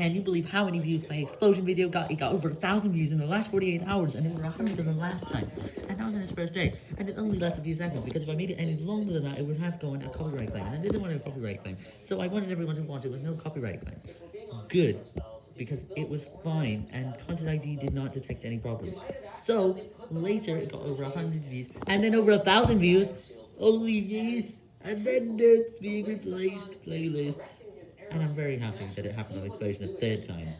can you believe how many views my explosion video got? It got over a thousand views in the last 48 hours and over a hundred in the last time. And that was in its first day. And it only lasted a few seconds because if I made it any longer than that, it would have gone a copyright claim. And I didn't want a copyright claim. So I wanted everyone to watch it with no copyright claims. Good. Because it was fine and Content ID did not detect any problems. So later it got over a hundred views and then over a thousand views. Only views. And then it's being replaced playlists. And I'm very happy that it happened on Explosion a third time.